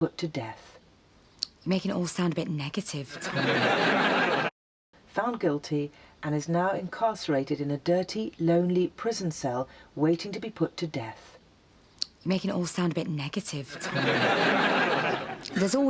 put to death. You're making it all sound a bit negative, Found guilty and is now incarcerated in a dirty, lonely prison cell waiting to be put to death. You're making it all sound a bit negative, There's always